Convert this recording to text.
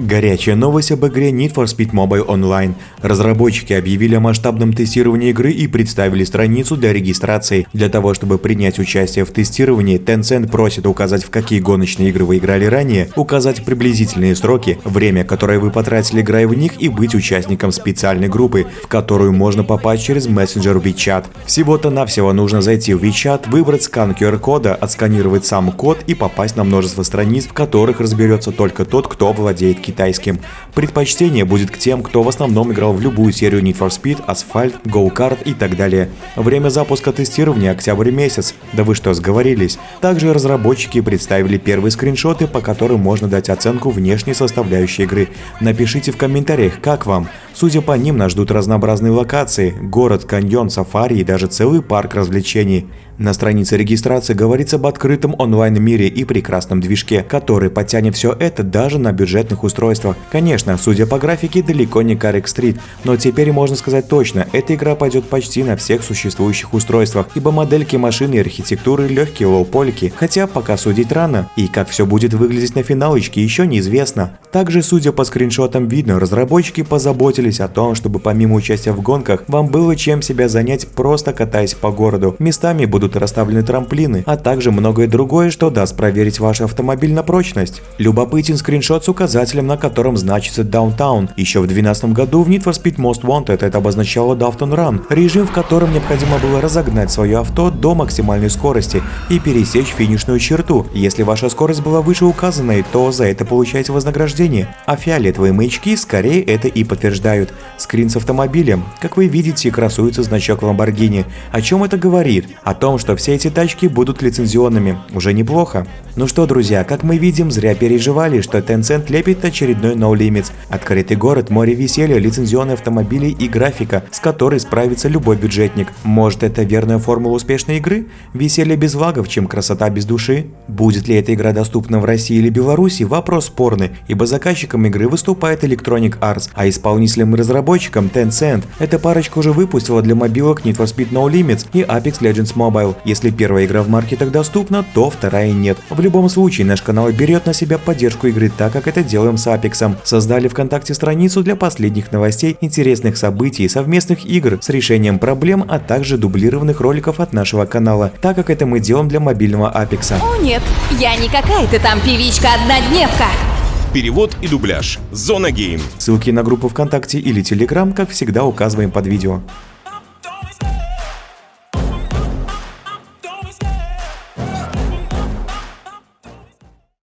Горячая новость об игре Need for Speed Mobile Online. Разработчики объявили о масштабном тестировании игры и представили страницу для регистрации. Для того, чтобы принять участие в тестировании, Tencent просит указать, в какие гоночные игры вы играли ранее, указать приблизительные сроки, время, которое вы потратили, играя в них, и быть участником специальной группы, в которую можно попасть через мессенджер WeChat. Всего-то навсего нужно зайти в WeChat, выбрать скан QR-кода, отсканировать сам код и попасть на множество страниц, в которых разберется только тот, кто владеет китайским. Предпочтение будет к тем, кто в основном играл в любую серию Need for Speed, Asphalt, Go Kart и так далее. Время запуска тестирования – октябрь месяц. Да вы что, сговорились? Также разработчики представили первые скриншоты, по которым можно дать оценку внешней составляющей игры. Напишите в комментариях, как вам. Судя по ним, нас ждут разнообразные локации – город, каньон, сафари и даже целый парк развлечений. На странице регистрации говорится об открытом онлайн-мире и прекрасном движке, который потянет все это даже на бюджетных устройствах. Конечно, судя по графике, далеко не Карик Стрит, но теперь можно сказать точно, эта игра пойдет почти на всех существующих устройствах, ибо модельки машины и архитектуры легкие лоу-полики, хотя пока судить рано, и как все будет выглядеть на финалочке еще неизвестно. Также, судя по скриншотам видно, разработчики позаботились о том, чтобы помимо участия в гонках, вам было чем себя занять просто катаясь по городу. Местами будут расставлены трамплины, а также многое другое, что даст проверить ваш автомобиль на прочность. Любопытен скриншот с указателем, на котором значится Downtown. Еще в 2012 году в Need for Speed Most Wanted это обозначало Downtown Run, режим, в котором необходимо было разогнать свое авто до максимальной скорости и пересечь финишную черту. Если ваша скорость была выше указанной, то за это получаете вознаграждение, а фиолетовые маячки скорее это и подтверждают. Скрин с автомобилем. Как вы видите, красуется значок Lamborghini. О чем это говорит? О том, что все эти тачки будут лицензионными. Уже неплохо. Ну что, друзья, как мы видим, зря переживали, что Tencent лепит очередной No Limits. Открытый город, море веселья, лицензионные автомобили и графика, с которой справится любой бюджетник. Может это верная формула успешной игры? Веселье без лагов, чем красота без души? Будет ли эта игра доступна в России или Беларуси? Вопрос спорный, ибо заказчиком игры выступает Electronic Arts, а исполнителем и разработчиком Tencent. Эта парочка уже выпустила для мобилок Need for Speed No Limits и Apex Legends Mobile. Если первая игра в маркетах доступна, то вторая нет. В любом случае, наш канал берет на себя поддержку игры так, как это делаем с Apex. Создали ВКонтакте страницу для последних новостей, интересных событий, совместных игр с решением проблем, а также дублированных роликов от нашего канала, так как это мы делаем для мобильного Apex. О нет, я не какая-то там певичка-однодневка. Перевод и дубляж. Зона Гейм. Ссылки на группу ВКонтакте или Телеграм, как всегда, указываем под видео.